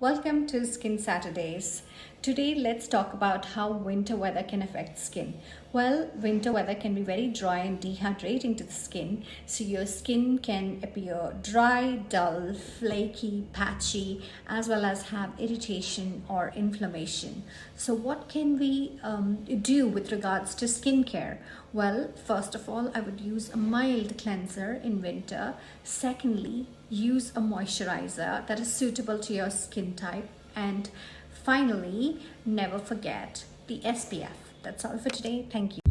Welcome to Skin Saturdays. Today let's talk about how winter weather can affect skin. Well, winter weather can be very dry and dehydrating to the skin, so your skin can appear dry, dull, flaky, patchy, as well as have irritation or inflammation. So what can we um, do with regards to skincare? Well, first of all, I would use a mild cleanser in winter. Secondly, use a moisturizer that is suitable to your skin type. And finally, never forget the SPF. That's all for today. Thank you.